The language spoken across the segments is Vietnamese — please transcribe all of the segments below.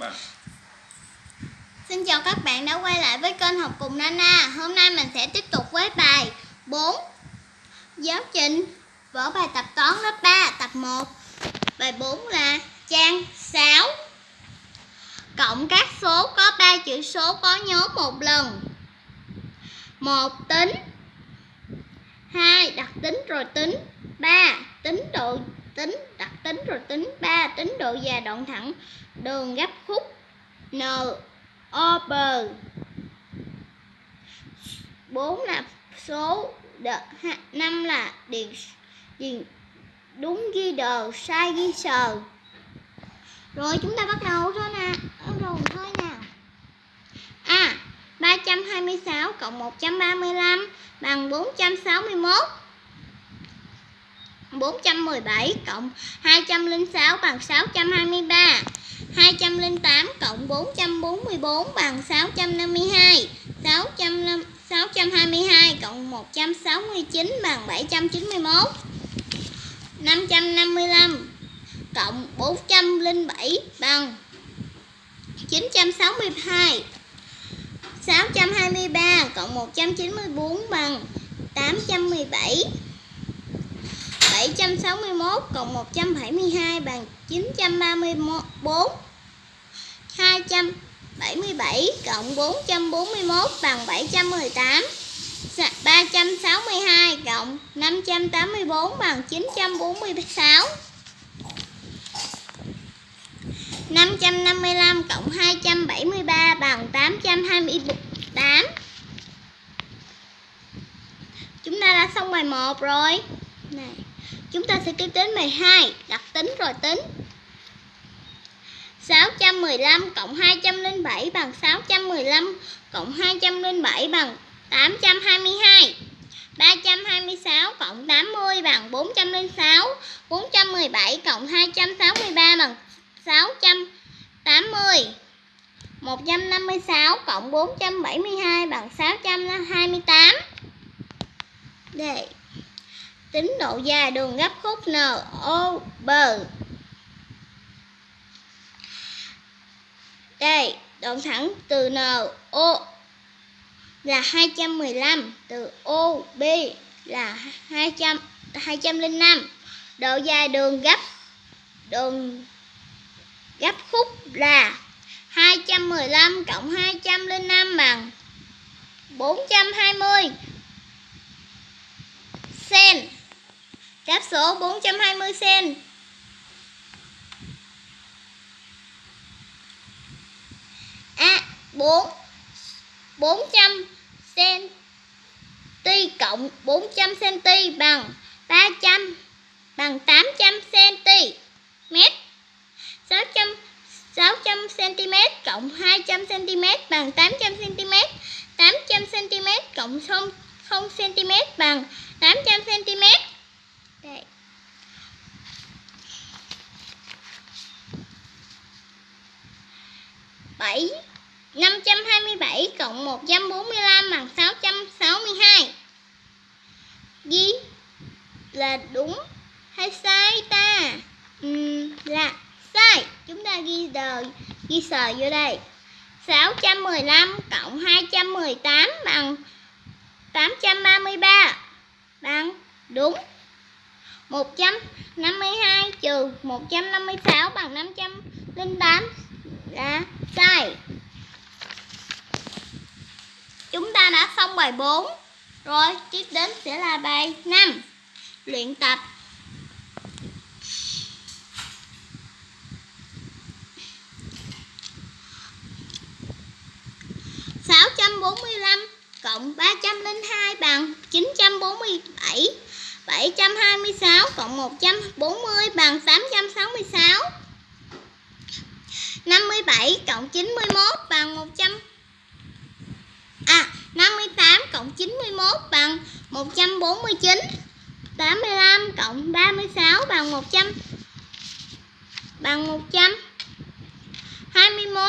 Vâng. Xin chào các bạn đã quay lại với kênh học cùng Nana. Hôm nay mình sẽ tiếp tục với bài 4 Giáo trình, Vở bài tập toán lớp 3 tập 1 Bài 4 là trang 6 Cộng các số có 3 chữ số có nhớ một lần 1. Tính 2. Đặt tính rồi tính 3. Tính độ tính, đặt tính rồi tính 3. Tính độ dài đoạn thẳng đường gấp N, O, B. 4 là số đợt 5 là điện điện, đúng ghi đờ sai ghi sờ rồi chúng ta bắt đầu thôi nè. Bắt đầu thôi nào à 326 cộng 135 bằng 461 417 cộng 206 bằng 623 208 cộng 444 bằng 652 600, 622 cộng 169 bằng 791 555 cộng 407 bằng 962 623 cộng 194 bằng 817 761 cộng 172 bằng 934 277 cộng 441 bằng 718 362 cộng 584 bằng 946 555 cộng 273 bằng 828 Chúng ta đã xong bài 1 rồi. Chúng ta sẽ tiếp đến bài 2 Đặt tính rồi tính. 615 cộng 207 bằng 615 cộng 207 bằng 822 326 cộng 80 bằng 406 417 cộng 263 bằng 680 156 cộng 472 bằng 650 Đây Tính độ dài đường gấp khúc N O B Đây, đoạn thẳng từ N O là 215, từ O B là 200 205. Độ dài đường gấp đường gấp khúc là 215 cộng 205 bằng 420 cm. Đáp số 420 cm. A 4 400 cm cộng 400 cm bằng 300 bằng 800 cm. 600 600 cm cộng 200 cm bằng 800 cm. 800 cm cộng 0, 0 cm bằng 800 cm. Đây. bảy năm trăm hai mươi bảy cộng một trăm bốn mươi lăm bằng sáu trăm sáu mươi hai Ghi là đúng hay sai ta? Uhm, là sai. Chúng ta ghi đời ghi sờ vô đây. 615 cộng 218 bằng 833 bằng đúng 152 trừ 156 bằng 508 là sai Chúng ta đã xong bài 4 Rồi, tiếp đến sẽ là bài 5 Luyện tập. sáu trăm bốn mươi lăm cộng ba trăm linh hai bằng chín trăm bốn mươi bảy. 726 cộng 140 bằng 866 57 cộng 91 bằng 100 À 58 cộng 91 bằng 149 85 cộng 36 bằng 100 Bằng 100 21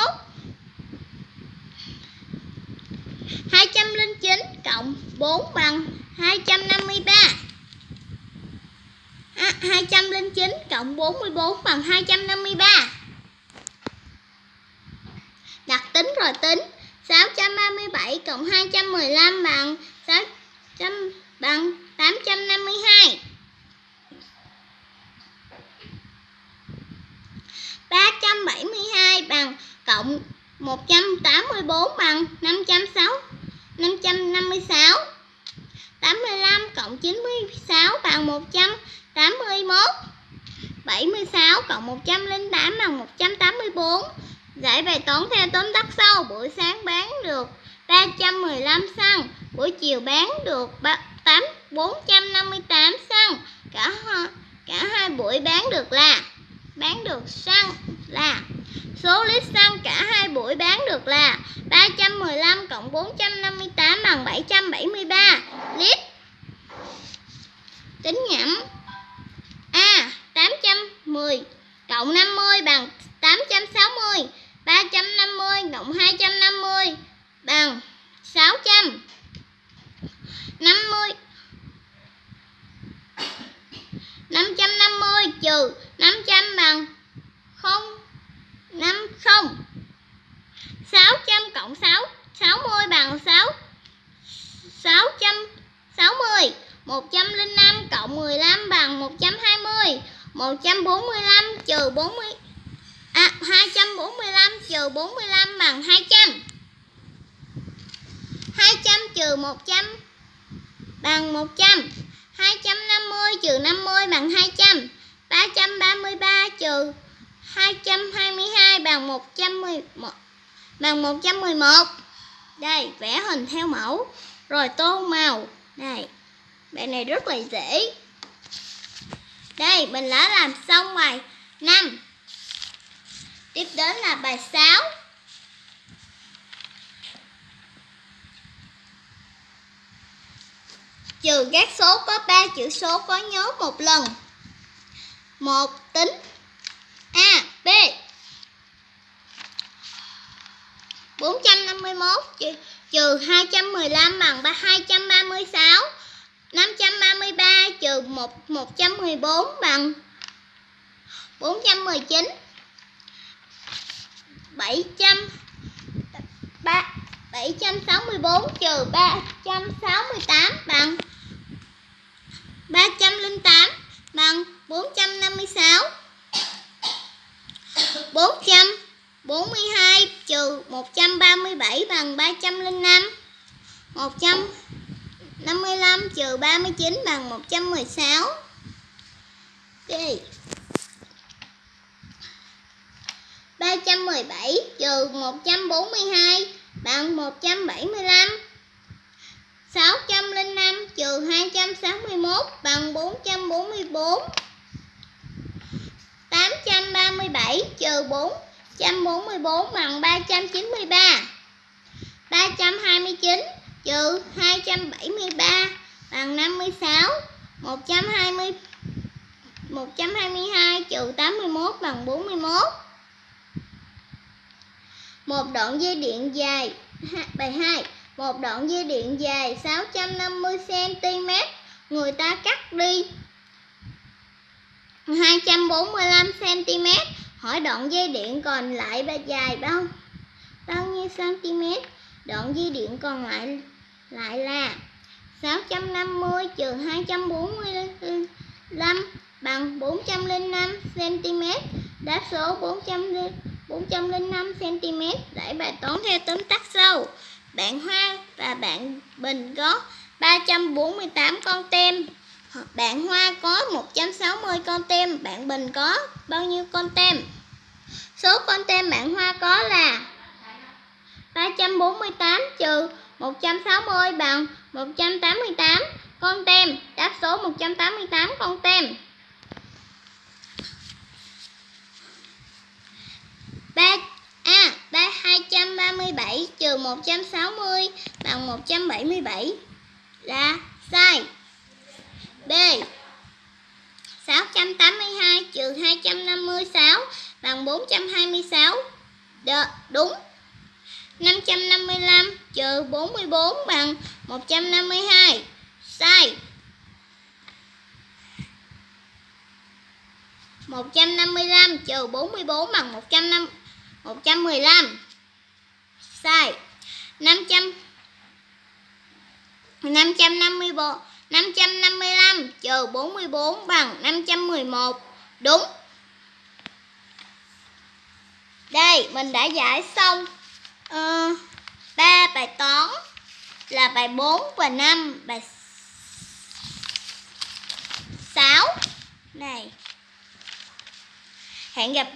209 cộng 4 bằng 253 209 cộng 44 bằng 253 Đặt tính rồi tính. 637 cộng 215 bằng 600 bằng 852. 372 bằng cộng 184 bằng 506 556 85 cộng 96 bằng 100 81 76 cộng 108 bằng 184 Giải bài toán theo tóm tắt sau Buổi sáng bán được 315 xăng Buổi chiều bán được 8, 458 xăng cả, cả hai buổi bán được là Bán được xăng là Số lít xăng cả hai buổi bán được là 315 cộng 458 bằng 773 lít. Tính nhẩm. Cộng 50 bằng 860. 350 cộng 250 bằng 600. 50 550 trừ 500 bằng 0 50 600 cộng 6 60 bằng 6 660 105 cộng 15 bằng 120 145 trừ 40 à, 245 trừ 45 bằng 200 200 trừ 100 bằng 100 250 trừ 50 bằng 200 333 trừ 222 bằng 111 bằng 111 đây vẽ hình theo mẫu. Rồi tô màu. Đây bài này rất là dễ đây, mình đã làm xong bài 5 tiếp đến là bài 6 trừ các số có 3 chữ số có nhớ một lần. Một tính A, B. 451 trừ 215 bằng 236 533 trừ 1 114 bằng 419 700 3 764 trừ 368 bằng 308 bằng 456 442 trừ 137 bằng 305 100 55 trừ 39 bằng 116 Đi. 317 trừ 142 bằng 175 605 trừ 261 bằng 444 837 trừ 444 bằng 393 329 trừ 273 bằng 56 120 122 trừ 81 bằng 41 Một đoạn dây điện dài Bài 2 Một đoạn dây điện dài 650cm Người ta cắt đi 245cm Hỏi đoạn dây điện còn lại dài bao bao nhiêu cm? Đoạn dây điện còn lại lại là 650 trừ 245 bằng 405 cm. Đáp số 400 405 cm. Giải bài toán theo tóm tắt sau. Bạn Hoa và bạn Bình có 348 con tem. Bạn Hoa có 160 con tem, bạn Bình có bao nhiêu con tem? Số con tem bạn Hoa có là 348 trừ 160 bằng 188 con tem. Đáp số 188 con tem. 3 A. À, 237 trừ 160 bằng 177 là sai. B 682 trừ 256 bằng 426 Đ, đúng 555 trừ 44 bằng 152 sai. 155 trừ 44 bằng 105 115 Sai. 500 554 555 trừ 44 bằng 511 Đúng. Đây, mình đã giải xong Ờ, uh, 3 bài toán là bài 4 và 5 bài 6 này hẹn gặp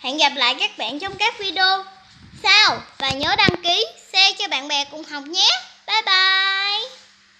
hẹn gặp lại các bạn trong các video sau. Và nhớ đăng ký share cho bạn bè cùng học nhé. Bye bye.